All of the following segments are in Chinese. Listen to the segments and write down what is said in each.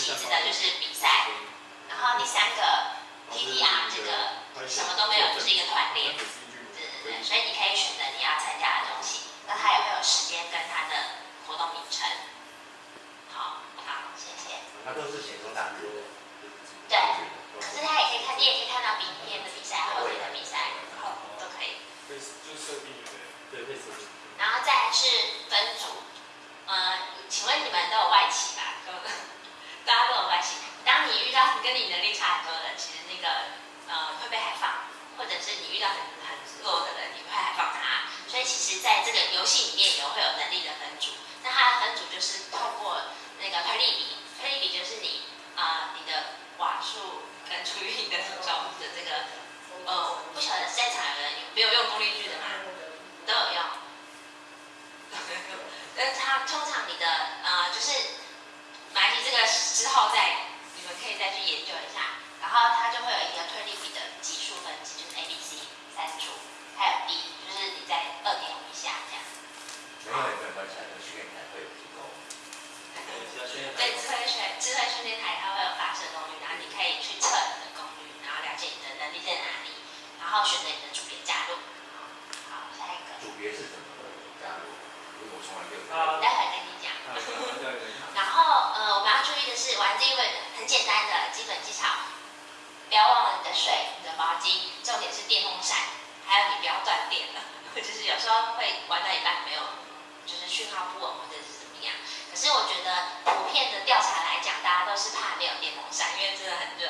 种有旗子的，就是比赛，然后第三个 TTR 这个什么都没有，就是一个团练。对对对，所以你可以选择你要参加的东西。那它也会有时间跟它的活动名称。好，好，谢谢。它都是写中单字。对。可是它也可以看，你也可以看到明天的比赛、后天的比赛，好，都可以。对，就设定的，对，会设定。然后再是分组，呃，请问你们都有外企吧？大家都有关系。当你遇到跟你能力差很多的人，其实那个呃会被海放，或者是你遇到很很弱的人，你会海放他。所以其实，在这个游戏里面有会有能力的分组，那它的分组就是透过那个推力比，推力比就是你啊你的瓦数跟除以你的体重的这个，呃，不晓得在场的人有没有用功率计的吗？都有用。但它通常你的呃就是买你这个之后再你们可以再去研究一下，然后它就会有一个推力比的级数分级，就是 A、B、C 三组，还有 D。就是你在二点五以下这样。没有也没有关系，训练台会有提供。对，智慧训智慧训练台它会有发射功率，然后你可以去测你的功率，然后了解你的能力在哪里，然后选择你的组别加入。好，下一个。组别是怎么加入？因为我从来没有。待会跟你讲。然后呃，我们要注意的是，玩这个很简单的基本技巧，不要忘了你的水、你的毛巾，重点是电风扇。还有你不要断电了，就是有时候会玩到一半没有，就是讯号不稳或者是怎么样。可是我觉得普遍的调查来讲，大家都是怕没有电风扇，因为真的很热。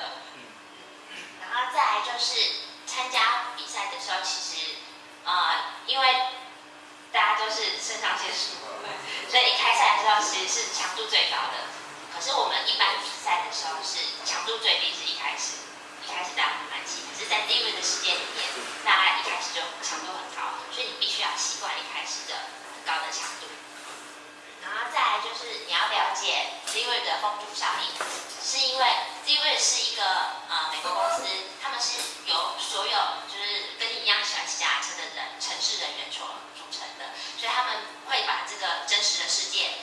然后再来就是参加比赛的时候，其实呃，因为大家都是肾上腺素，所以一开赛的时候其实是强度最高的。可是我们一般比赛的时候是强度最低，是一开始。一开始大家很满气，可是，在 D 位的世界里面，大家一开始就强度很高，所以你必须要习惯一开始的很高的强度。然后再来就是你要了解 D 位的风阻效应，是因为 D 位是一个呃美国公司，他们是由所有就是跟你一样喜欢骑脚踏车的人、城市人员所，所以他们会把这个真实的世界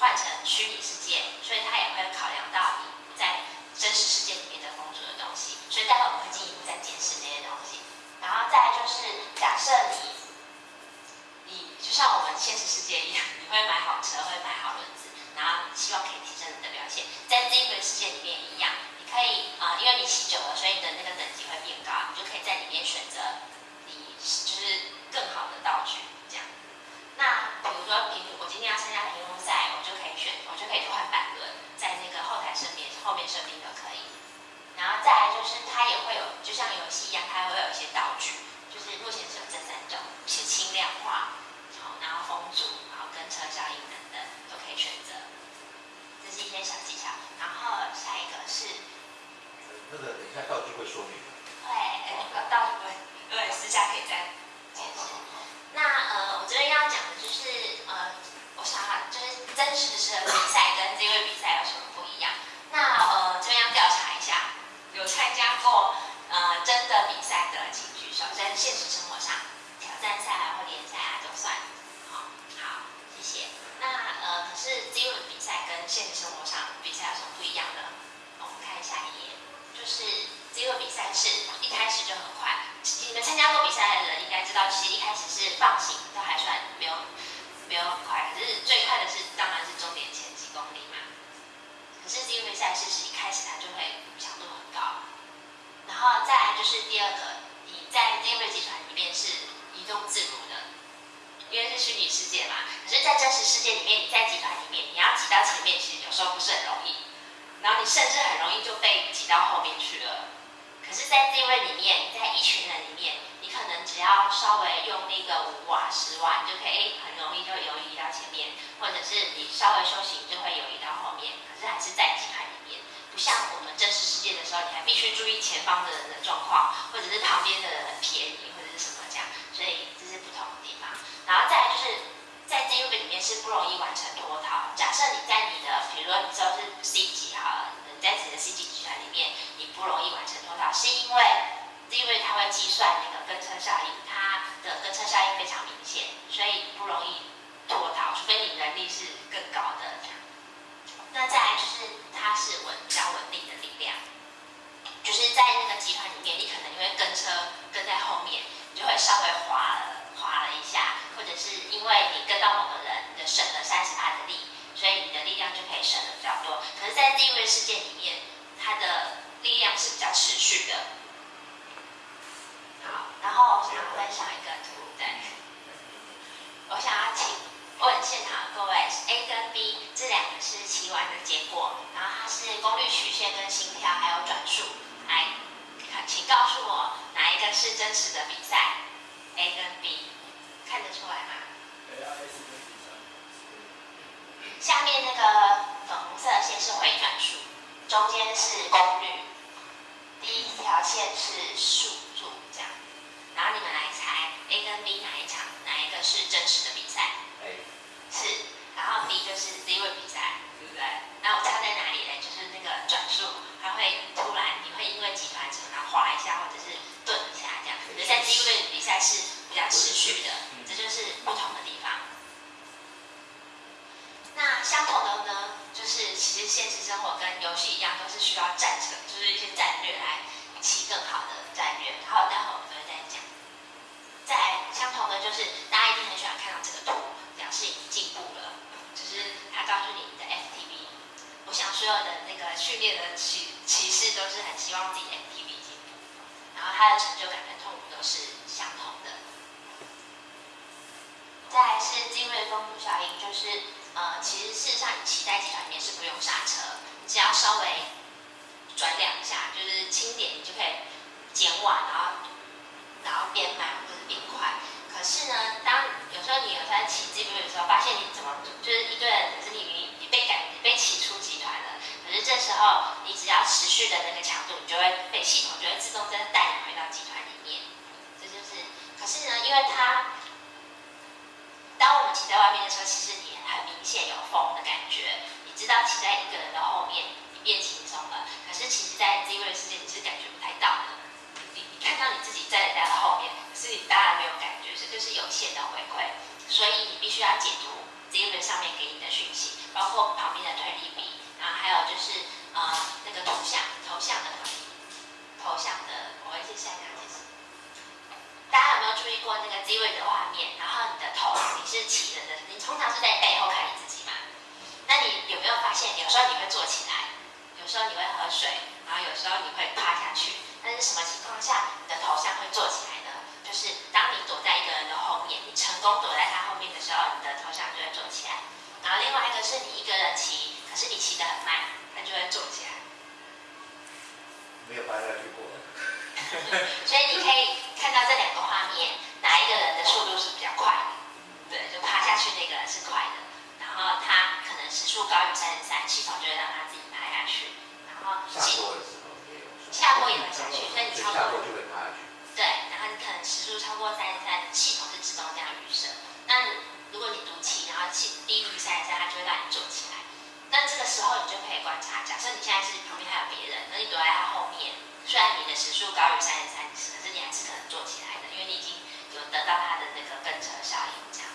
换成虚拟世界，所以他也会考量到你在真实世界里面的工作的东西。所以待会我们会进一步再解释这些东西，然后再就是假设你，你就像我们现实世界一样，你会买好车，会买好轮子，然后希望可以提升你的表现，在这一个世界里面一样，你可以啊，因为你骑久了，所以你的那个等级会变高，你就可以在里面选择你就是更好的道具。那比如说平，我今天要参加平衡赛，我就可以选，我就可以换板轮，在那个后台设定后面设定都可以。然后再来就是他也会有，就像游戏一样，它会有一些道具，就是目前是有这三种，是轻量化，好，然后风阻，然后跟车效应等等都可以选择，这是一些小技巧。然后下一个是，那个等一下道具会说明会，呃，道具会，对，私下可以再解释。那呃，我这边要讲的就是呃，我想就是真实的比赛跟这位比赛有什么不一样？那呃，这边要调查一下。有参加过呃真的比赛的，请举手。在现实生活上，挑战赛啊或联赛啊都算。好，好，谢谢。那呃，可是 Z 轮比赛跟现实生活上比赛有什么不一样呢？我们看下一页，就是 Z 轮比赛是一开始就很快。你们参加过比赛的人应该知道，其实一开始是放行都还算没有没有很快，可是最快的是当然是终点前几公里嘛。可是 Z 轮赛事是一开始它就会强度很。高，然后再来就是第二个，你在 d i v 集团里面是移动自如的，因为是虚拟世界嘛。可是，在真实世界里面，你在集团里面，你要挤到前面，其实有时候不是很容易。然后你甚至很容易就被挤到后面去了。可是，在 d i v 里面，在一群人里面，你可能只要稍微用力个五瓦十瓦，你就可以很容易就游移到前面，或者是你稍微休息就会游移到后面，可是还是在集团里面，不像我们真实世界的时候，你还必须注意前方的人的状况，或者是旁边的人很便宜或者是什么这样，所以这是不同的地方。然后再来就是在这一个里面是不容易完成脱逃。假设你在你的，比如说你知道是 C 级哈，你在自己的 C 级集团里面，你不容易完成脱逃，是因为。因为它会计算那个跟车效应，它的跟车效应非常明显，所以不容易脱逃，除非你能力是更高的。那再来就是它是稳比较稳定的力量，就是在那个集团里面，你可能因为跟车跟在后面，你就会稍微滑了滑了一下，或者是因为你跟到某个人，你的省了三十帕的力，所以你的力量就可以省的比较多。可是，在第一位事件里面，它的力量是比较持续的。好，然后我想分享一个图，对，我想要请问现场的各位，A 跟 B 这两个是骑完的结果，然后它是功率曲线跟心跳还有转速，来，请告诉我哪一个是真实的比赛？A 跟 B 看得出来吗？下面那个粉红色线是回转数，中间是功率，第一条线是数度这样。然后你们来猜 A 跟 B 哪一场哪一个是真实的比赛？A 是，然后 B 就是 Z 位比赛，对不对？那我差在哪里呢？就是那个转速，它会突然你会因为集团成然后滑一下，或者是顿一下这样。而在 Z 位比赛是比较持续的，这就是不同的地方。相同的呢，就是其实现实生活跟游戏一样，都是需要战策，就是一些战略来起更好的战略。好，待会。在相同的就是，大家一定很喜欢看到这个图，表示已经进步了。就是他告诉你的 FTV，我想所有的那个训练的骑骑士都是很希望自己 FTV 进步，然后他的成就感跟痛苦都是相同的。再是精锐风阻效应，就是呃，其实事实上你骑在集团里面是不用刹车，你只要稍微转两下，就是轻点，你就可以减缓，然后然后变慢或者。变快，可是呢，当有时候你有在骑这边的时候，发现你怎么就是一个人，可是你你被赶你被骑出集团了，可是这时候你只要持续的那个强度，你就会被系统就会自动真的带你回到集团里面。这就是，可是呢，因为它，当我们骑在外面的时候，其实你很明显有风的感觉，你知道骑在一个人的后面，你变轻松了。可是其实，在这位世界，你是感觉不太到的。你你看到你自己在人家的后面。可是你当然没有感觉，这就是有限的回馈，所以你必须要解读这一轮上面给你的讯息，包括旁边的推力比，然后还有就是呃那个头像头像的头像的，我会接下来解释。大家有没有注意过那个 Z 位的画面？然后你的头你是起着的，你通常是在背后看你自己嘛？那你有没有发现，有时候你会坐起来，有时候你会喝水，然后有时候你会趴下去，但是什么情况下你的头像会坐起来呢？就？是，当你躲在一个人的后面，你成功躲在他后面的时候，你的头像就会坐起来。然后另外一个是你一个人骑，可是你骑得很慢，它就会坐起来。没有趴下去过。所以你可以看到这两个画面，哪一个人的速度是比较快的？对，就趴下去那个人是快的。然后他可能时速高于三十三，系统就会让他自己趴下去。然后下坡的时候也有。下坡也会下去，所以你超过就会趴下去。对，然后你可能时速超过三十三，系统是自动这样预设。那如果你读气，然后气低于三十三，它就会让你坐起来。那这个时候你就可以观察，假设你现在是旁边还有别人，那你躲在他后面，虽然你的时速高于三十可是你还是可能做起来的，因为你已经有得到他的那个跟车效应这样。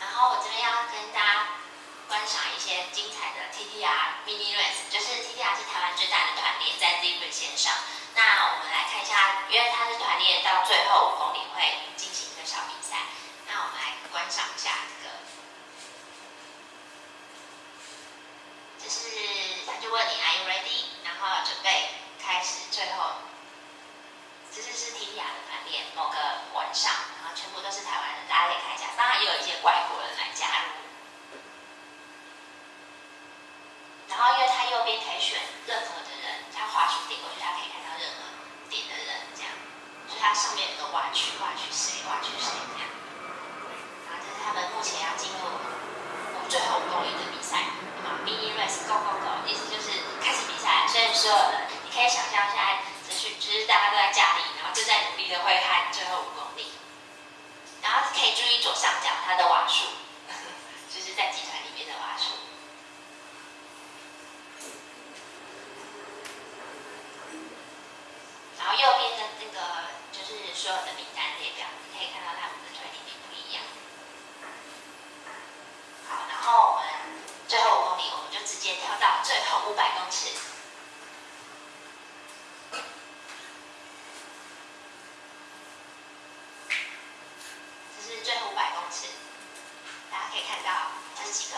然后我这边要跟大家观赏一些精彩的 TTR mini race，就是 TTR 是台湾最大的团练，在 Z 线上。那我们来看一下，因为它是团练到最后五公里会进行一个小比赛。那我们来观赏一下这个，就是他就问你 Are you ready？然后准备始，最后，其实是 T T R 的团练，某个晚上，然后全部都是台湾人，大家可以看一下，当然也有一些外国人来加入。然后因为他右边可以选任何的人，他滑鼠点过去，他可以看到任何。点的人这样，区挖区谁挖区谁这样。然后这是他们目前要进入最后五公里的比赛，啊，mini race go go go，意思就是开始比赛，所以所有人可以想象现在只是就是大家都在家里，然后正在努力的挥汗最后五公里。然后可以注意左上角它的瓦数，就是在集团里面的瓦数。然后右边的那个就是所有的名单列表，你可以看到他们的推力比不一样。好，然后我们最后五公里，我们就直接跳到最后五百公尺。这是最后五百公尺，大家可以看到这几个，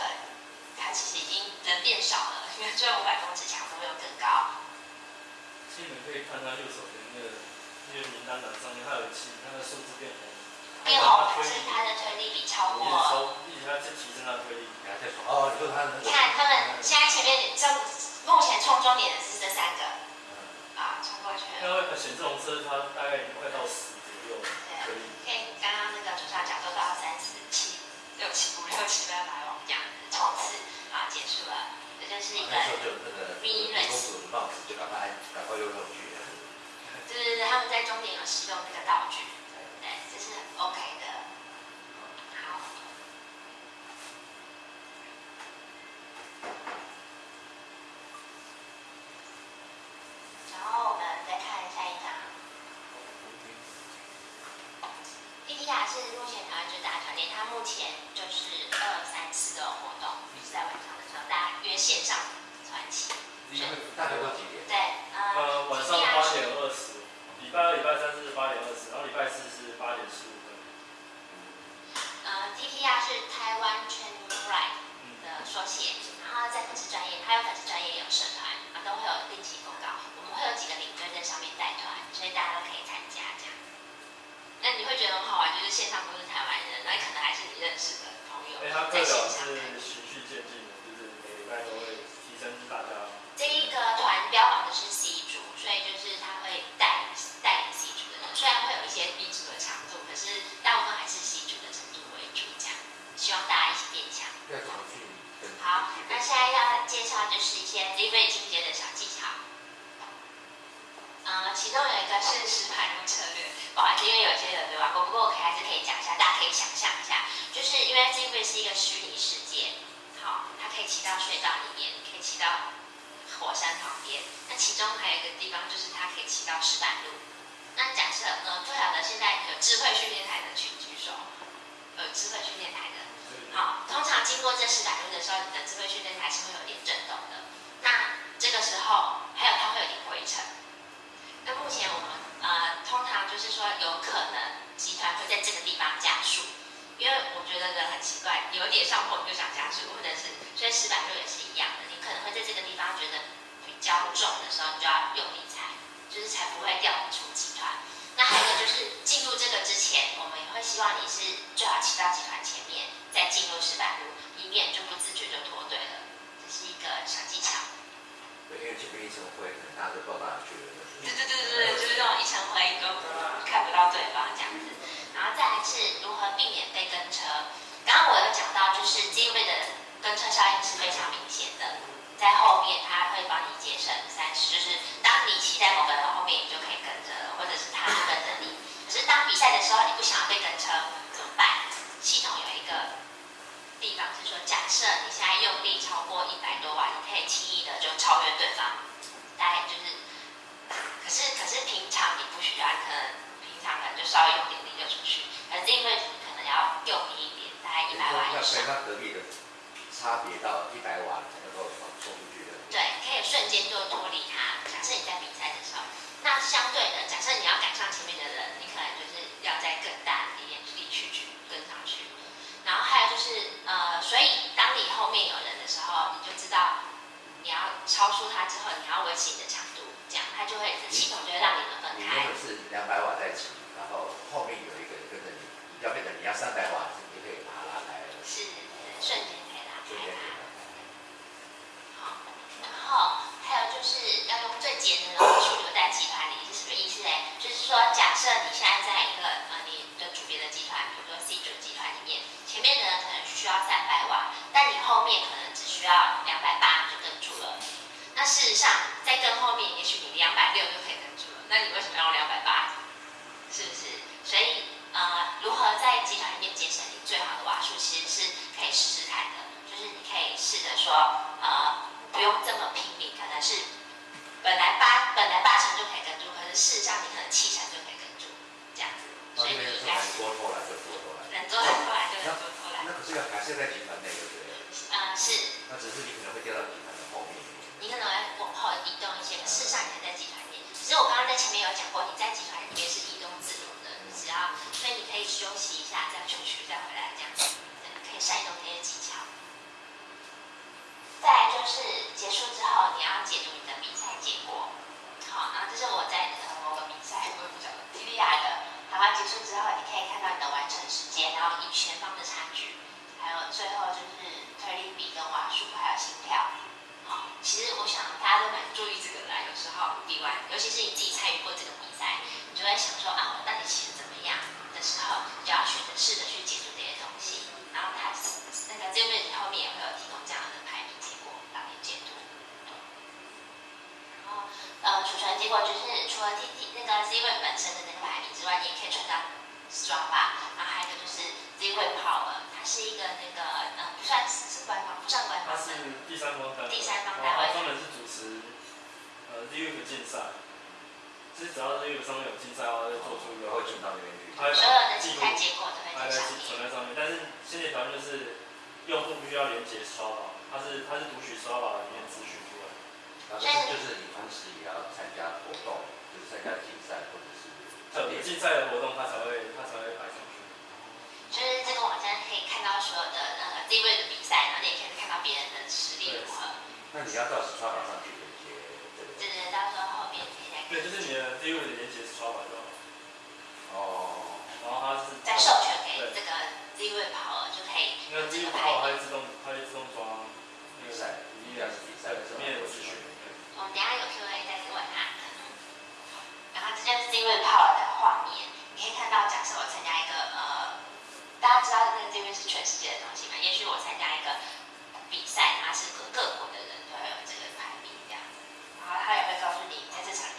它其实已经人变少了，因为最后五百公尺强度又更高。其实你们可以看它右手边那个那个名单栏上面，它有七，它的数字变红，变红是它的推力比超一直过。抽，一直在提升它的推力。你还在说哦，你说他那个你看他们现在前面这目前冲终点的是这三个啊，冲过去因了。为显示红车它大概已经快到十左右了，推力。可以，刚刚那个左上角都到三四七六七五六七八百往这样子冲刺啊，结束了。这就是一个那时候就那个，mini 公 race 主的帽子就赶快赶快用上去了。就是他们在终点有使用那个道具，对，这是 OK 的。好，然后我们再看下一张。d t r 是目前台湾最大的团练，它目前就是二三四都有活动，就是在晚上的时候，大家约线上传奇。大概都几点？对，呃呃，晚上 DTR 八是点二十，礼拜二、礼拜三是八点二十，然后礼拜四是八点十五分。呃，TTR 是台湾 Training Right 嗯，的缩写，然后在粉丝专业，还有粉丝专业也有社团，啊，都会有定期公告。我们会有几个领队在上面带团，所以大家都可以参加这样。那你会觉得很好玩，就是线上都是台湾人，那可能还是你认识的朋友哎，它课在线表上看。是循序渐进的，就是每个礼拜都会提升大家。这一个团标榜的是 C 组，所以就是他会带带领 C 组的人，虽然会有一些 B 组的强度，可是大部分还是 C 组的程度为主，这样希望大家一起变强。要怎么去跟？好，那现在要介绍就是一些 delivery 进阶的小技巧。呃，其中有一个是实盘路策略，不好意思，因为有些人没玩过，不过我可以还是可以讲一下，大家可以想象一下，就是因为 delivery 是一个虚拟世界，好，它可以骑到隧道里面，可以骑到火山旁边，那其中还有一个地方就是它可以骑到石板路。那假设呃，不晓得现在有智慧训练台的请举手，有智慧训练台的。好，通常经过这石板路的时候，你的智慧训练台是会有点震动的。那这个时候，还有它会有点回程。那目前我们呃，通常就是说，有可能集团会在这个地方加速，因为我觉得人很奇怪，有点上坡你就想加速，或者是，所以石板路也是一样的，你可能会在这个地方觉得比较重的时候，你就要用力踩，就是才不会掉出集团。那还有一个就是进入这个之前，我们也会希望你是最好骑到集团前面，再进入石板路，以免就不自觉就脱队了。这是一个小技巧。对，因为这边一层灰，可能大家都不知道哪去了。对对对对对，就是那种一层灰都看不到对方这样子。然后再来是如何避免被跟车。刚刚我有讲到，就是机位的跟车效应是非常明显的，在后面他会帮你节省三十，就是当你骑在某个人后面，你就可以跟着了，或者是他跟着你。可是当比赛的时候，你不想要被跟车怎么办？系统有一个地方是说，假设你现在用力超过一百多瓦，你可以轻易的就超越对方，大概就是。可是可是平常你不需要，可能平常可能就稍微用点力就出去，可是因为可能要用力一点，大概一百瓦以要跟。他隔壁的差别到一百瓦才能够。对，可以瞬间就脱离它。假设你在比赛的时候，那相对的，假设你要赶上前面的人，你可能就是要在更大的力力去去跟上去。然后还有就是，呃，所以当你后面有人的时候，你就知道你要超出他之后，你要维持你的强度，这样他就会系统就会让你们分开本。是两百瓦在骑，然后后面有一个人跟着你，你要变成你要三百瓦，你可以就是要用最节能的瓦数留在集团里是什么意思呢就是说假设你现在在一个呃你的组别的集团比如说 c 九集团里面前面的可能需要三百瓦但你后面可能只需要两百八就跟住了那事实上在跟后面也许你两百六就可以跟住了那你为什么要用两百八是不是所以呃如何在集团里面节省你最好的瓦数其实是可以试试看的就是你可以试着说能气场就可以跟住，这样子。所以你应该多偷懒就多偷懒，人多偷懒就能多偷懒。那可是要还是在集团内，对不对？啊，是。那只是你可能会掉到集团的后面。你可能会往后移动一些，事实上你还在集团内。只是我刚刚在前面有讲过，你在集团里面是移动自如的，只要所以你可以休息一下，再出去，再回来，这样子，可以善用这些技巧。再来就是结束之后，你要解读你的比赛结果。好，然后这是我在某个比赛，我也不晓得，提利亚的。然后结束之后，你可以看到你的完成时间，然后与前方的差距，还有最后就是推力比跟瓦数，还有心跳。好，其实我想大家都蛮注意这个的，有时候比完，尤其是你自己参与过这个比赛，你就会想说啊，我到底骑的怎么样的时候，就要选择试着去解读这些东西。然后它那个这个位置后面也会有提供这样的排名结果让你解读。然后呃，储存结果就是除了 T T 那个 Z 位本身的那个排名之外，你也可以存到 Strava。然后还有个就是 Z 位 Power，它是一个那个呃不算是官方，不算官方。它是第三方单位。第三方单位。专门是主持呃 Z 位的竞赛。就是只要 Z 位上面有竞赛的话，就做出一个会存到那边去。所有的竞赛结果都会在上面。存在上面，但是现在条件就是用户必须要连接刷宝，它是它是读取刷宝里面资讯然后就是你同时也要参加活动，就是参加竞赛或者是。特别竞赛的活动，他才会他才会排上去。就是这个网站可以看到所有的那个地位的比赛，然后你也可以看到别人的实力如何。那你要到时刷宝上去连接。对对对，到时候后面可以再。对，就是你的地位的连接是刷宝就好。哦。然后他是。再授权给这个地位跑了就可以。那地位跑它会自动，它会自动装比赛，一定要是比赛，什么也不是选。我们等下有 Q&A 再去问他。然后这就是 Z 位跑的画面，你可以看到，假设我参加一个呃，大家知道那个 Z 位是全世界的东西嘛？也许我参加一个比赛，它是各各国的人都会有这个排名这样子，然后他也会告诉你在这场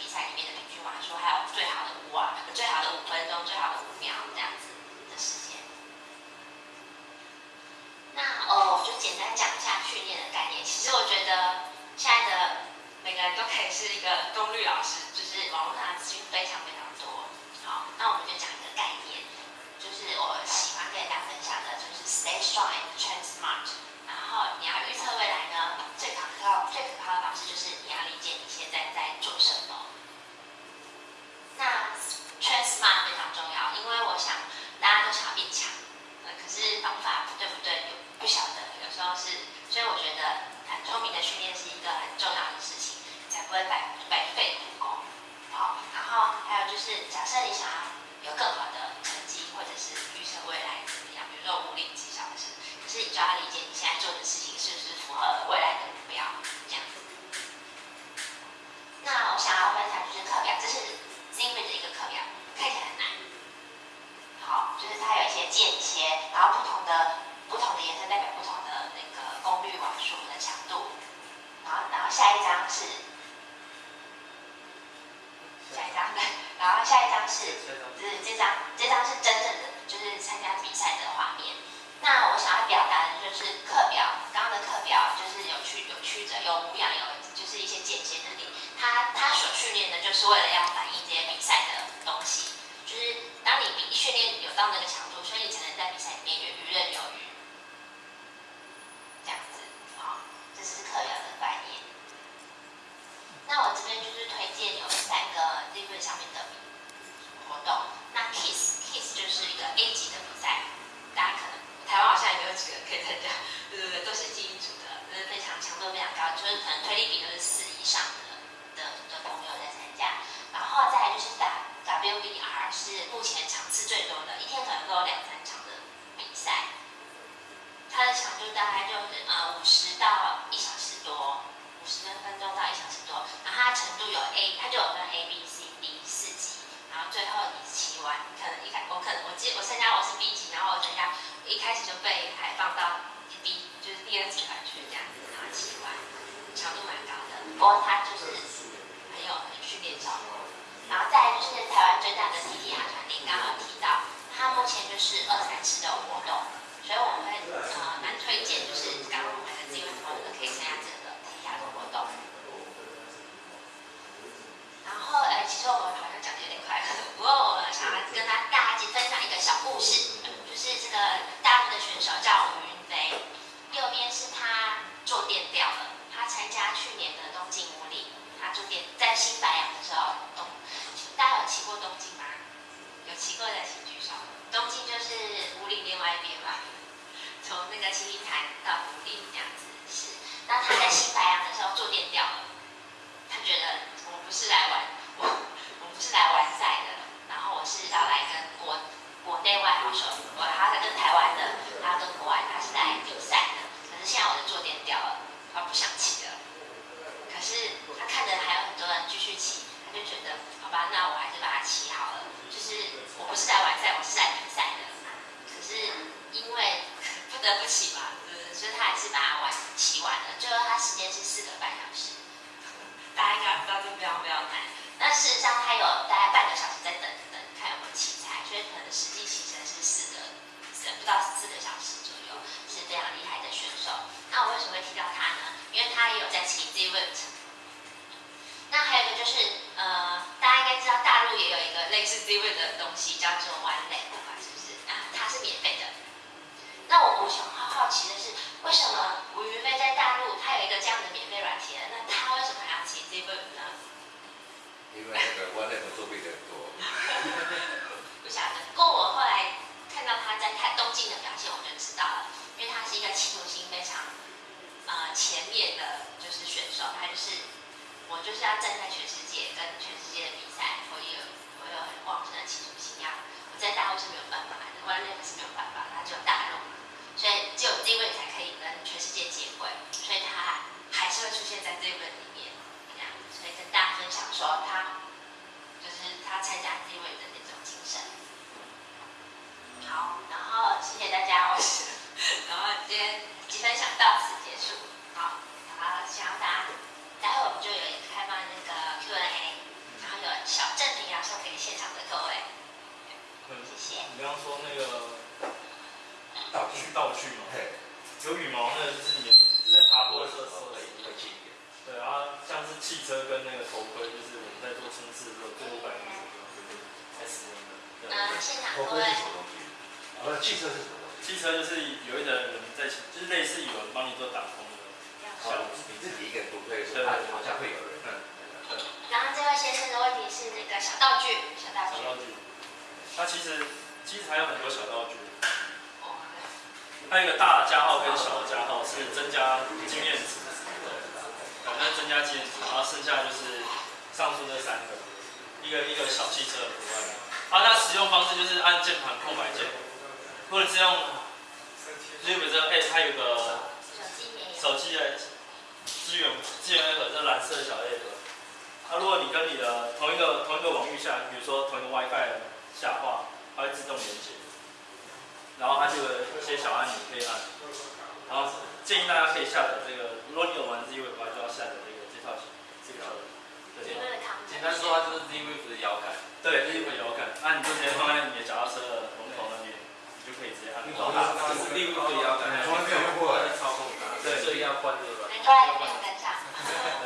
没有跟上，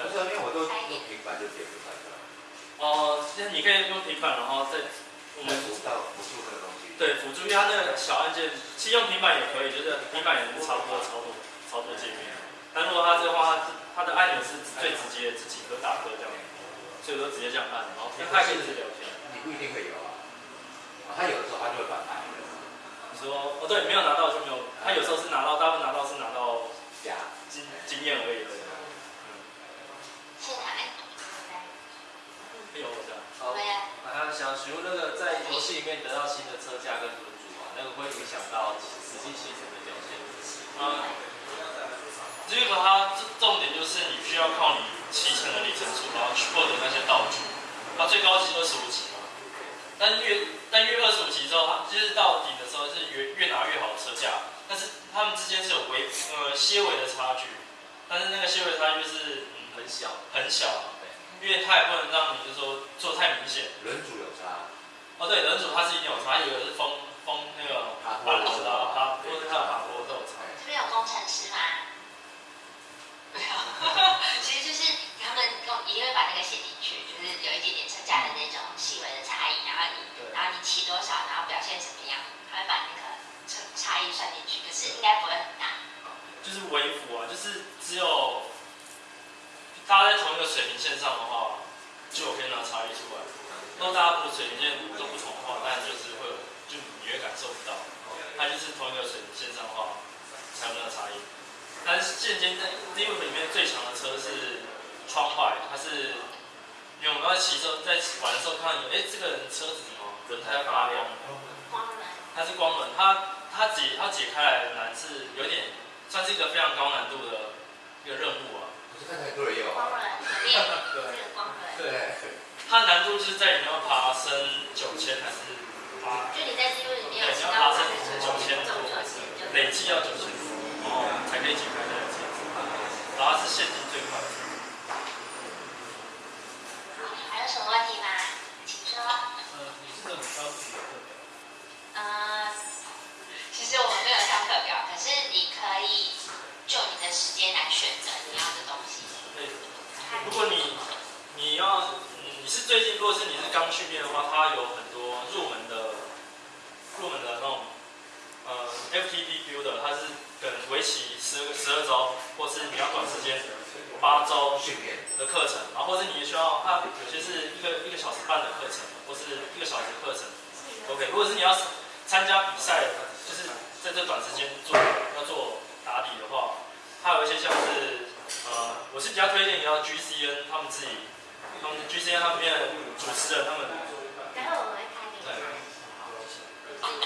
不是，平板就点不出，哦，那你可以用平板，然后再辅助辅助的东西。对，辅助，因为它那个小按键，其实用平板也可以，就是平板也能不多、操作、操作界面。但如果它这个话，它的按钮是最直接的，就打车这样，所以说直接这样按。然后他可以有啊？你不一定会有啊，他有的时候他就会按。你说，哦，对，没有拿到就没有，他有时候是拿到，大部分拿到是拿到。经验而已。是哪？有我的。好。我还想询问那个在游戏里面得到新的车架跟轮组啊，那个会影响到实际骑乘的表现。啊。这个它重点就是你需要靠你骑乘的里程数，然后去获得那些道具。它最高是二十五级嘛，但越但越二十五级之后，它就是到底的时候是越越拿越好的车架。但是他们之间是有微呃细微的差距，但是那个细微差距是嗯很小很小的，因为它也不能让你就说做太明显。人主有差。哦对，人主他是一定有差，有的是风风那个法国的，他有的是法国都有差。会有工程师吗？对啊，其实就是他们工一定会把那个写进去，就是有一点点差家的那种细微的差异，然后你然后你骑多少，然后表现怎么样，他会把那个。差差异算进去，可是应该不会很大。就是微幅啊，就是只有大家在同一个水平线上的话，就有可以拿差异出来。如果大家不水平线都不同的话，那就是会有，就你会感受不到。它就是同一个水平线上的话，才有那个差异。但是现今在 d i v 里面最强的车是窗外，它是。因为我们在骑车在玩的时候看到有，哎，这个人车子怎么轮胎发亮？光轮。它是光轮，它它解它解开来的难是有点，算是一个非常高难度的一个任务啊。不是看起来多人有。光轮，对，这个光轮。对。它难度是在你要爬升九千还是八？就你在记录里面有你要爬升九千多，累计要九千多，哦，才可以解开这个戒指。然后是现金最快。有什么问题吗？请说。呃，你是怎么挑自己的课表？呃，你你要你是最近，如果是你是刚训练的话，它有很多入门的入门的那种呃 FTP Builder，它是跟为期十十二周，或是你要短时间。八周训练的课程，然后或是你需要，它有些是一个一个小时半的课程，或是一个小时的课程，OK。如果是你要参加比赛，就是在这短时间做要做打底的话，它有一些像是，呃，我是比较推荐你要 GCN 他们自己，他们 GCN 他们的主持人他们，然后我会开给对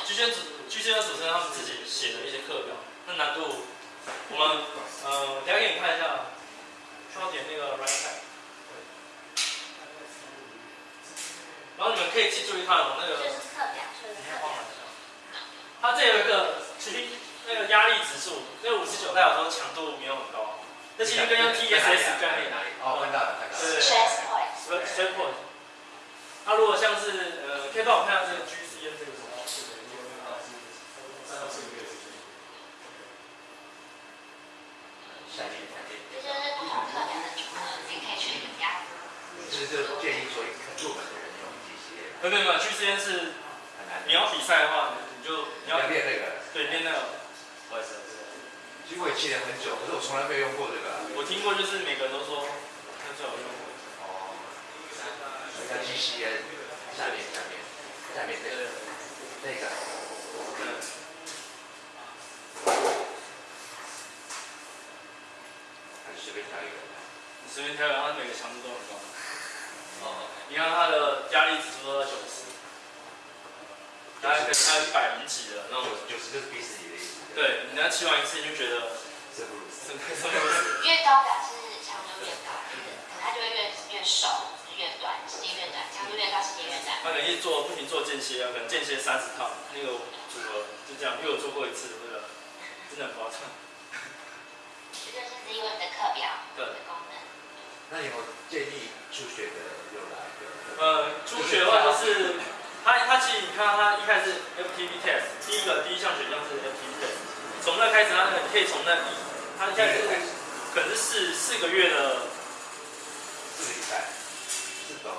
，GCN 主 GCN 主持人他们自己写的一些课表，那难度，我们呃，等下给你看一下。需要点那个 right side，然后你们可以去注意看哦，那个。就是课表，就是课表。它这有一个其实那个压力指数，那个五十九代表说强度没有很高，那其实跟用 TSS 概念哪里？哦，看到了，看到了。对 Stress point。Stress point。它如果像是呃，可以帮我看下这个 GCN 这个什么？下面。就建议说，入门的人用这去之前是很难。你要比赛的话，你就你要练那个。对，练那个。不好意思，其实我也记得很久，可是我从来没有用过这个。我听过，就是每个人都说，那最好用过。哦。那 GCN 下面下面下面那个那个。还是随便挑一个。随便挑一个，它每个强度都很高。哦你看它的压力指数都在九十，大概可能它一百零几的那我。九十就是逼死你的意思。对，你那骑完一次你就觉得生不如死。越高表示强度越高，可它就会越越瘦，越短，时间越短，强度越高，时间越短。他可能一做不停做间歇啊，可能间歇三十趟，那个组合就这样，因为我做过一次，那个真的很夸张。这就是因为你的课表的功能。那有没有建议初学的用来？呃，初学的话就是，它它其实你看它一开始 FTP test，第一个第一项选项是 FTP test，从那开始他你可以从那，他现在是可能是四四个月的，四比赛，四周，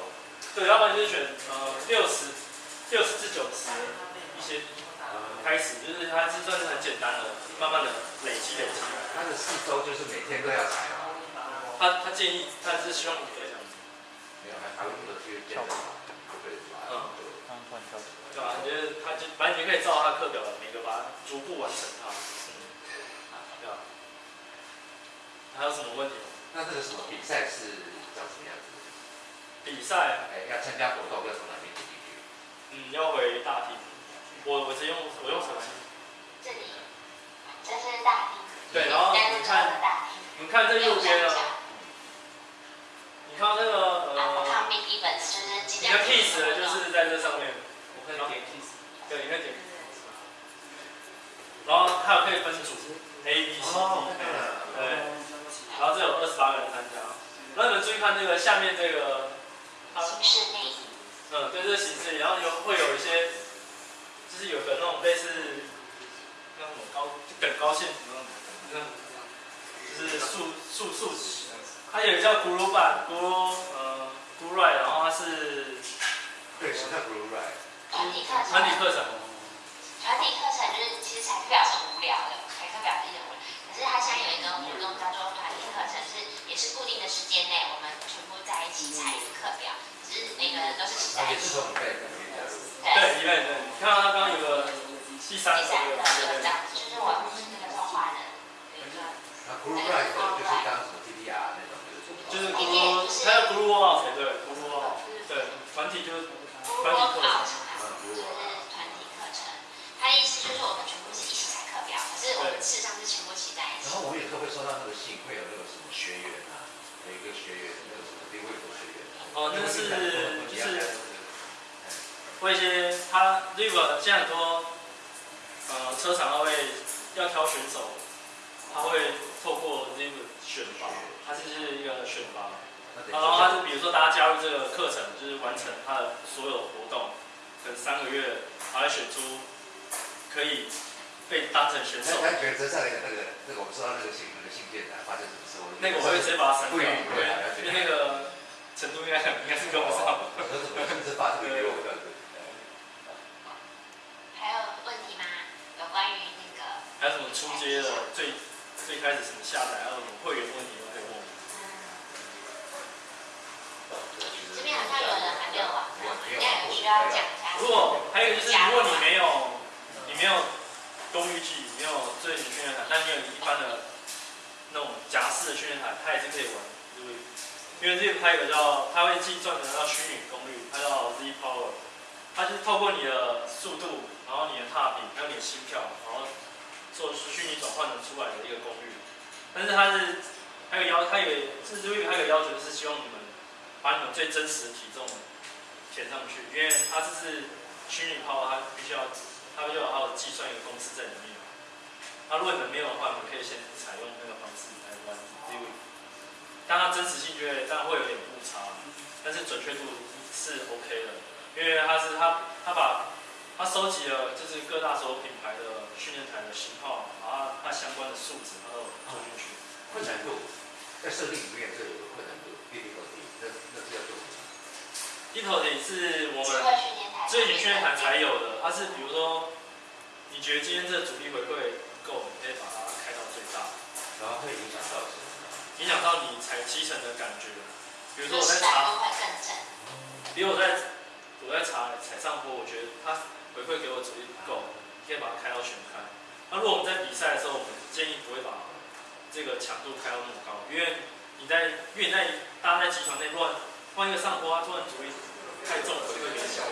对，要不然就是选呃六十六十至九十一些呃开始，就是它是算是很简单的，慢慢的累积累积。他的四周就是每天都要踩他他建议他是希望。还有的去教的，对吧？嗯，对吧？你觉得他就反正你可以照他课表每个把逐步完成它，嗯，对吧？还有什么问题吗？那这个什么比赛是长什么样子？比赛，哎，要参加活动要从哪边进去？嗯，要回大厅。我我直接用我用手机。这里，这是大厅。对，然后你看，你看这右边呢？你看那个呃，你的 piece 就是在这上面，我可以点 piece，对，你可以点。然后还有可以分组，A、B、C、D，对。然后这有二十八个人参加。那你们注意看这个下面这个，形式内衣。嗯，对，这个形式，然后有会有一些，就是有的那种类似，那种高就等高线那种，就是竖竖竖值。它有一叫 Guru 版 Guru，呃，Guru，然后它是，对，什么叫 Guru？团体课程。团体课程。团体课程就是其实才是表是无聊的，才是表是一聊。只是他现在有一个活动叫做团体课程，是也是固定的时间内，我们全部在一起参与课表，只是每个人都是十。也是从预。对，你。看到他刚刚有个第三。第三个，就是我们那个创华人。等一，group 就是当什么 D D R 那种，就是就是 group，还有 group 对 group 对团体就是就是团体课程，他意思就是我们全部。我们事实上是全部齐在一起。然后我们有时候会收到那个信，会有那个什么学员啊，有一个学员，那个什么另外一个学员。哦，那个是就是，会一些他 River 现在很多。呃，车厂他会要挑选手，他会透过这个选拔，他就是一个选拔，然后他是比如说大家加入这个课程，就是完成他的所有活动，等三个月，他会选出可以被当成选手。他觉得上那个那个那个我们收到那个信那个信件来发生什么事？那个我会直接把它删掉，因为那个程度应该应该是跟不上。我怎么直接发这个给我的？还有什么出街的最最开始什么下载，还有什么会员问题都可以问。这边好像有人还没有网应该有需要讲一下。如果还有就是，如果你没有你没有公寓机，没有最新训练台，但你有一般的那种夹式的训练台，它也是可以玩，对不对？还有个叫，它会计算的叫虚拟功率，它叫 Z Power，它就是透过你的速度，然后你的踏频，还有你的心跳，然后。做出虚拟转换的出来的一个功率，但是它是还有要，它有甚至还有要求是希望你们把你们最真实的体重填上去，因为它这是虚拟 Power，，它必须要它就有它的计算一个公式在里面。它如果你们没有的话，你们可以先采用那个方式来，但它真实性就会当然会有点误差，但是准确度是 OK 的，因为它是它它把。它收集了就是各大所有品牌的训练台的型号，然后它相关的数值，他都做进去。困难度在设定里面这有个困难度，difficulty，那那是要做什么？difficulty 是我们智能训练台才有的，它是比如说，你觉得今天这个阻力回馈够，你可以把它开到最大，然后会影响到？影响到你踩七成的感觉。比如说我在查，比如我在我在查踩上坡，我觉得它。回馈给我阻力不够，可以把它开到全开。那如果我们在比赛的时候，我们建议不会把这个强度开到那么高，因为你在因为你在大家在集团内乱换一个上坡，它突然阻力太重，回馈给小，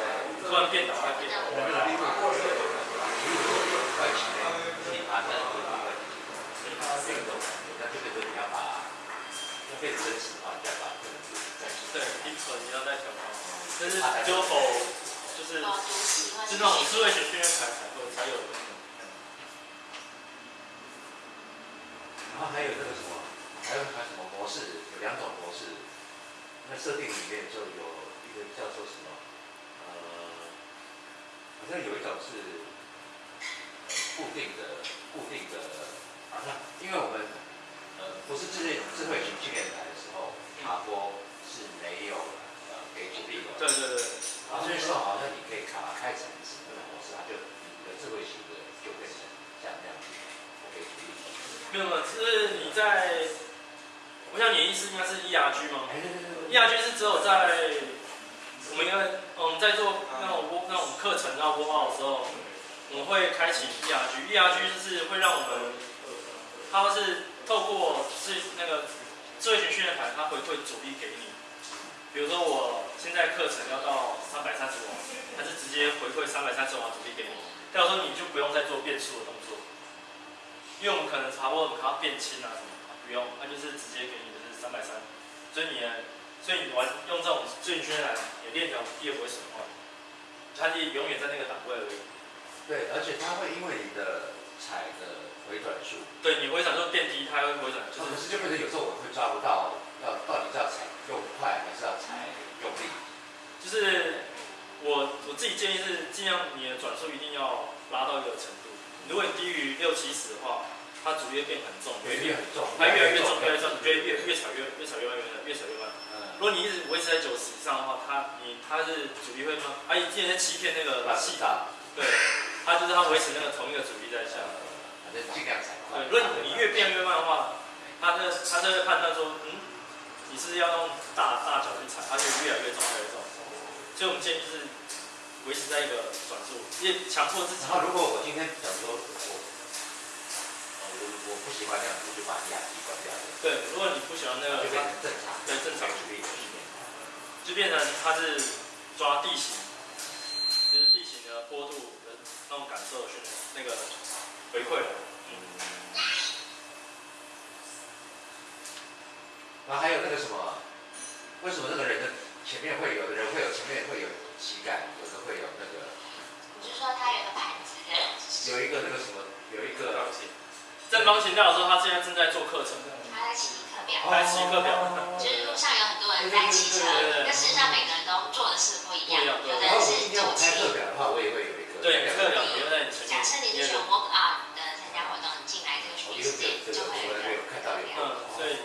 突然变倒，它变倒。我们的力度过了，如果快起来，你爬的阻力会，你爬变动，那就你要把要变真实的话，你要把这个阻力再对，一可你要再调高，但是就否就是是那种智慧型训练台才会才有的那种。然后还有那个什么，还有还什么模式？有两种模式。那设定里面就有一个叫做什么？呃，好像有一种是固定的，固定的。啊，因为我们呃不是智慧智慧型训练台的时候，卡波是没有呃给阻力的。对对对。然后这时候好像你可以卡开成什么模式，它就你的智慧型的就变成像这样子，OK。没有，是你在，我想你的意思应该是 ERG 吗？ERG 是只有在我们因为嗯在做那种播那种课程要播报的时候，我们会开启 ERG。ERG 就是会让我们，它是透过是那个智慧型训练台，它回馈阻力给你。比如说我现在课程要到三百三十瓦，它是直接回馈三百三十瓦阻力给你。到时候你就不用再做变速的动作，因为我们可能查过，我们要变轻啊什么，不用，它就是直接给你的是三百三。所以你，所以你玩用这种最圈来，你链条也不会损坏，它就永远在那个档位而已。对，而且它会因为你的踩的回转数，对你回转数变低，它会回转，就是就变成有时候我会抓不到，要到底是要踩。用快还是要踩用力？就是我我自己建议是尽量你的转速一定要拉到一个程度。如果你低于六七十的话，它阻力变很重，越变很重，它越来越重，越来越重，你越越越踩越越踩越慢，越越踩越慢。嗯。如果你一直维持在九十以上的话，它你它是阻力会慢。啊，你之前在欺骗那个气闸，对，它就是他维持那个同一个阻力在下。反正尽量踩快。对，如果你越变越慢的话，他这它就会判断说，嗯。你是要用大大脚去踩，他就越来越重，越来越重。所以我们建议是，维持在一个转速，因为强迫自己。然后如果我今天想说我，我我不喜欢那样子，我就把压机关掉。对，如果你不喜欢那个，就变成正常，对正常就变成就变成它是抓地形，就是地形的坡度的那种感受训练，那个回馈了。然后还有那个什么，为什么那个人的前面会有的人会有前面会有膝盖，有的会有那个？你是说他有个盘子的？有一个那个什么，有一个正方形教授他现在正在做课程。他在骑课表。在骑课表。就是路上有很多人在骑车，但事实上每个人都做的事不一样。有的人是做骑。课表的话，我也会有一个。对，课表有在假设你是选 walk out 的参加活动，你进来这个训练时间就会有一个课表。嗯，对。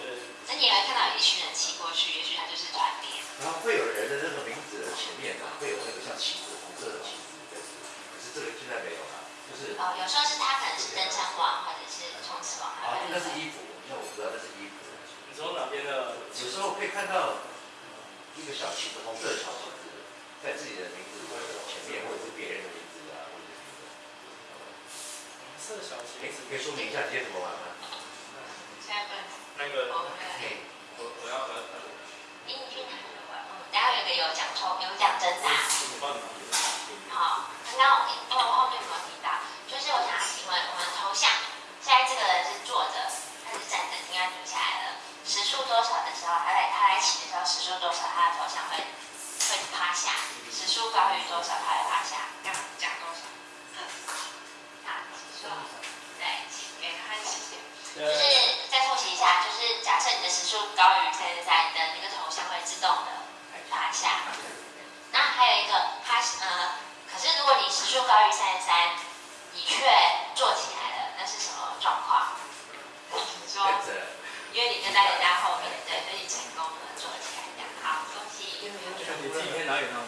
那你也会看到有一群人骑过去，也许他就是团练。然后会有人的那个名字的前面啊，会有那个像旗子，红色的旗子，可是这个现在没有了，就是哦，有时候是他可能是登山王，或者是冲刺王。啊，那是衣服，那我不知道那是衣服。你从哪边的？有时候可以看到一个小旗子，红色的小旗子，在自己的名字前面，或者是别人的名字啊，或者是什么。红色小旗子，可以说明一下今天怎么玩吗？现在不。那个，我我要和。你去哪里玩？等下有个有奖抽，有奖征答。好，刚刚我后面有没有提到？就是我想请问，我们头像，现在这个人是坐着还是站着？应该举起来了。时速多少的时候，他在他在骑的时候，时速多少，他的头像会会趴下。时速高于多少，他会趴下。要讲多少？好，时速。对，给他时间。就是再复习一下，就是假设你的时速高于三十三，你的那个头像会自动的趴下。那还有一个，它呃，可是如果你时速高于三十三，你却坐起来了，那是什么状况？你说，因为你跟在人家后面，对，所以你成功了坐起来，这样好，恭喜。你自己可以拿给他吗？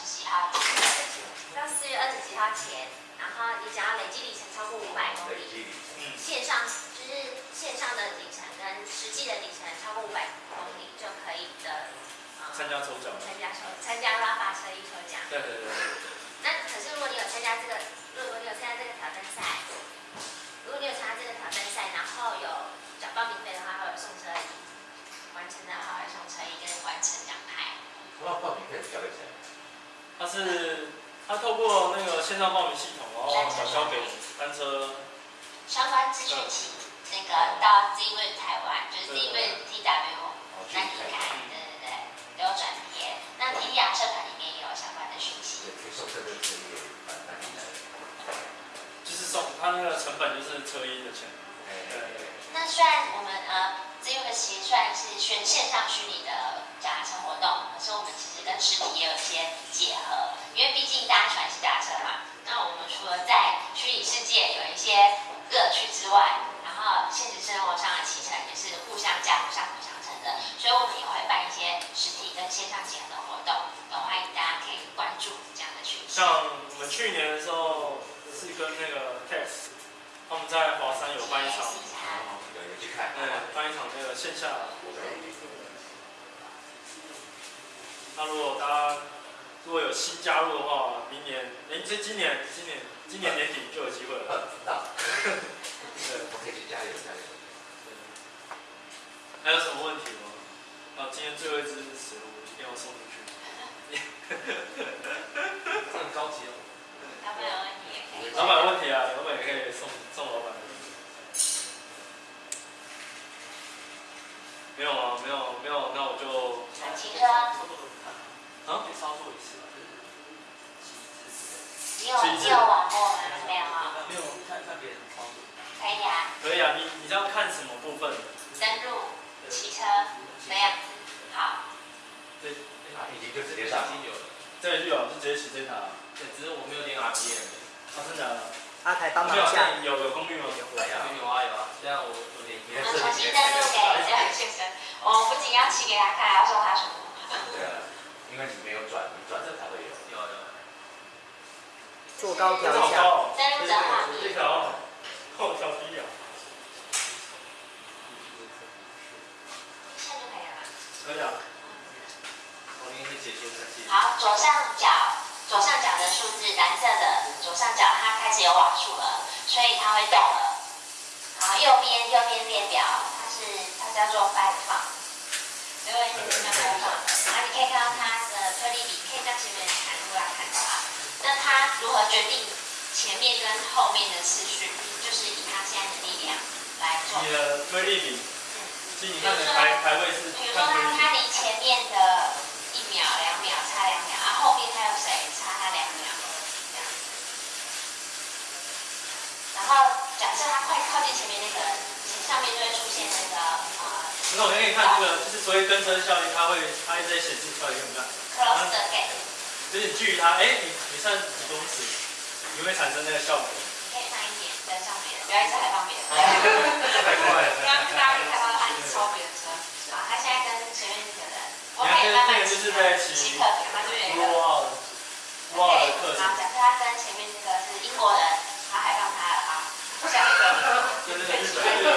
好到四月二十几号前然后你只要累计里程超过五百公里。嗯。线上就是线上的里程跟实际的里程超过五百公里就可以的参加抽奖参加抽参一下。有有功率吗？有啊有啊有啊，现在我我连。我重新登录给这位先生，我不仅要骑给他看，还要送他什么？对啊，因为你没有转，你转了才会有。有有。坐高调一下。登录正好。这条，后调低啊。可以啊。我给你解说一下。好，左上角，左上角的数字蓝色的左上角，它开始有瓦数了，所以它会动了。好，右边右边列表，它是它叫做 five f u n 因为这个叫 five f u n 然后你可以看到它的推力比，可以在前面看出来看到它。那它如何决定前面跟后面的次序？就是以它现在的力量来做。你的推力比。比如说，比如说他他离前面的一秒、两秒差两秒，然后后面还有谁差他两秒，这样。然后假设他快靠近前面那个人，上面就会出现那个呃。那我给你看这个，就是所谓跟车效应，它会它一直在显示出来，有没有？Close the gate。就是你距离它，哎，你你剩几公尺，有没有产生那个效果？可以慢一点跟上别人，不要一直还放别人。太快了。大家可以看到。超别人车，好，他现在跟前面那个人，我可以慢慢骑他，骑课，他这边有一个，哇，好，假设他跟前面那个是英国人，他还让他了啊，下一个，跟日本人，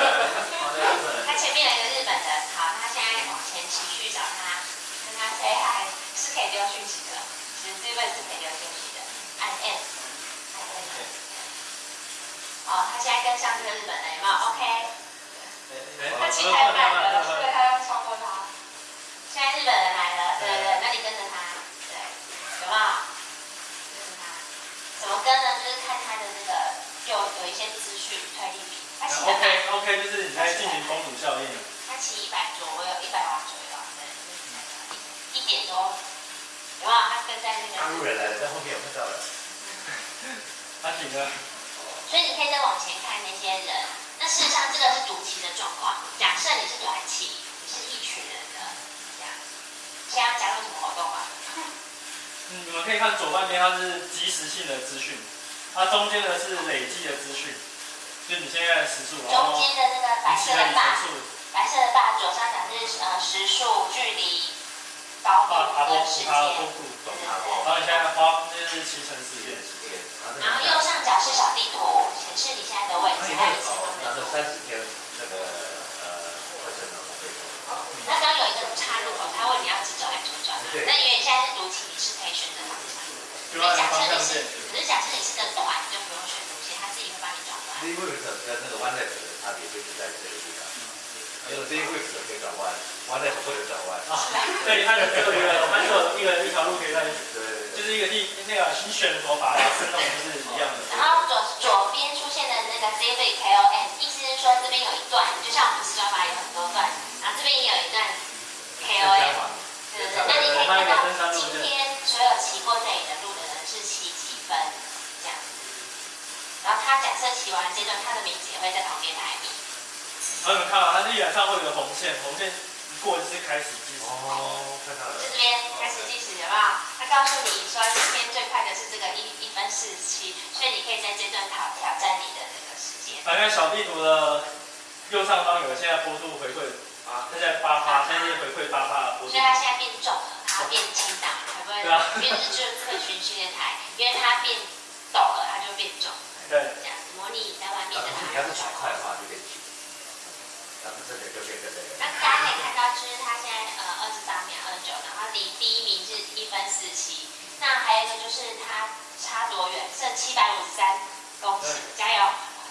他前面有一个日本人，好，他现在往前骑去找他，跟他 say hi，是可以丢讯息的，其实这位是可以丢讯息的，按还可以，好，他现在跟上这个日本人，有没有？OK。他骑太慢了，所以他要超过他。现在日本人来了，对对对，那你跟着他，对，有没有？跟着他，怎么跟呢？就是看他的那个，有有一些资讯推力比。OK OK，就是你在进行公主效应。他骑一百左右，一百瓦左右，对，一点多，有没有？他跟在那个。大陆人来了，在后面有看到了。他停了。所以你可以再往前看那些人。那事实上，这个是独骑的状况。假设你是短骑，你是一群人的这样，现在要加入什么活动啊？嗯，你们可以看左半边，它是即时性的资讯，它中间的是累计的资讯，就你现在的时速。中间的那个白色的大，白色的大左上角是呃时速、距离、高度跟时间。然后你现在花就是骑乘时间。然后右上角是小地图，显示你现在的位置，还有前方的。那三十天那个呃课程呢？那刚有一个插入口，他问你要直走还是左转？那因为你现在是读题，你是可以选择方向。所以假设你是，可是假设你是个短，你就不用选你转弯。第一位置跟那个 one left 的差别就是在这个地方，因为第一位置可以转弯，one left 不能转弯。啊，对，它有一个，它有一个一条路可以在。对。就是一个地，那个你选头发的生动是一样的。然后左左边出现的那个 z v k o n 意思是说这边有一段，就像我们四八八有很多段，然后这边也有一段 k o n 对对对。那你可以看到今天所有骑过这里的路的人是骑几分。然后他假设骑完这段，他的名字也会在旁边排名。好，你们看啊，它地板上会有个红线，红线一过就是开始计时。哦，看到了。这边开始计时，好不好？他告诉你说，今天最快的是这个一一分四十七，所以你可以在这段挑挑战你的那个时间。反正小地图的右上方有现在波度回馈啊，现在八八，现在是回馈八八的波度。所以它现在变重了，它变轻档，会不会？对啊。因为这就是特训训练台，因为它变陡了，它就变重。对。模拟在外面的你要是踩快的话，就变轻。然后这个就变这个。那大家可以看到，就是他现在呃二十三秒二九，然后离第一名是一分四七。那还有一个就是他差多远，剩七百五十三公尺，加油！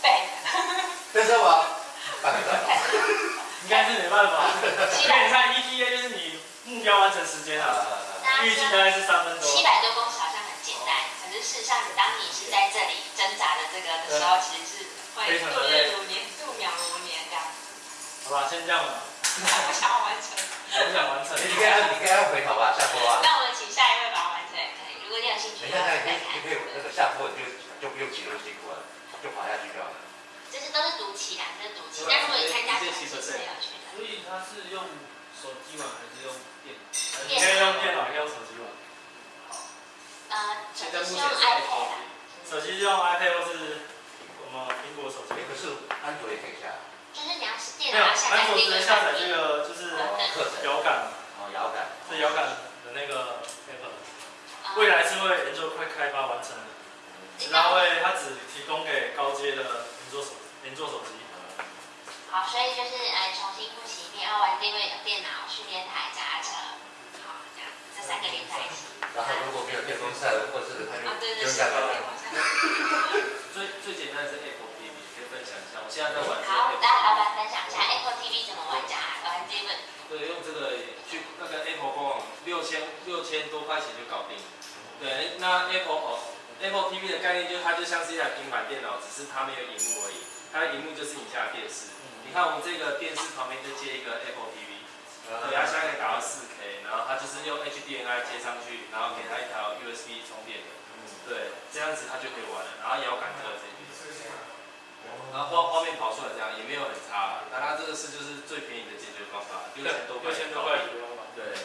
对。跟上我。应该是没办法。因为你看 ETA 就是你目标完成时间啊，预计大概是三分钟。七百多公尺事实上，你当你是在这里挣扎的这个的时候，其实是会度日如年、度秒如年这样。好吧，先这样吧。不想完成。我不想完成。你可以按，你可以按回头吧，下播啊。那我们请下一位把它完成也可以。如果你有兴趣，你看看，你可以那个下坡，你就就不用骑那么辛苦了，就滑下去就好了。这些都是毒气啊，这是毒气。但如果你参加，其实是有趣的。所以他是用手机玩还是用电？你可以用电脑，可以用手机玩。呃，手机用 iPad。手机用 iPad 或是我们苹果手机。可是安卓也可以下。就是你要是电脑下载安卓只能下载这个，就是遥感。哦，遥感。是遥感的那个 app。未来是会研究快开发完成的。然后会，它只提供给高阶的苹果手。连做手机。好，所以就是呃重新复习一遍，要玩定位的电脑、训练台、脚踏车，好，这样这三个连在一起。然后如果没有电风扇或者是它就就下来了。最最简单的是 Apple TV，可以分享一下。我现在在玩。好，来老板分享一下 Apple TV 怎么玩家玩 d i v 对，用这个去那个 Apple 官网六千六千多块钱就搞定。对，那 Apple Apple TV 的概念就是它就像是一台平板电脑，只是它没有荧幕而已。它的荧幕就是你家的电视，你看我们这个电视旁边就接一个 Apple TV，对，它现在可以达到四 K，然后它就是用 HDMI 接上去，然后给它一条 USB 充电的，对，这样子它就可以玩了，然后遥感这个这边，然后画画面跑出来这样也没有很差，那它这个是就是最便宜的解决方法，六千多块，六千多块对，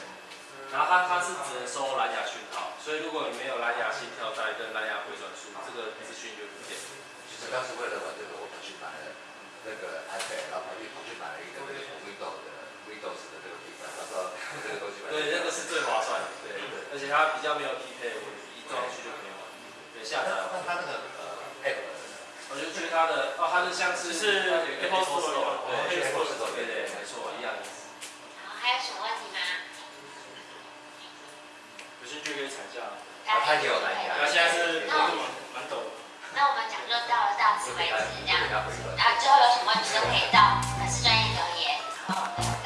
然后它它是只能收蓝牙讯号，所以如果你没有蓝牙心跳带跟蓝牙回转数，这个资讯就不见。其实当时为了玩这个。我跑去买了那个 iPad，然后跑去跑去买了一个对，那个是最划算的，对，而且它比较没有匹配我，一装去就可以玩。对，下载。那它那个呃哎我就觉得它的哦，它的像是是 Apple Store，对，Apple Store，对对，没错，一样。好，还有什么问题吗？有兴趣可以参加。啊，他也有来呀。那现在是蛮蛮。那我们讲就到了到此为止，这样。然后最后有什么问题都可以到粉丝专业留言。好。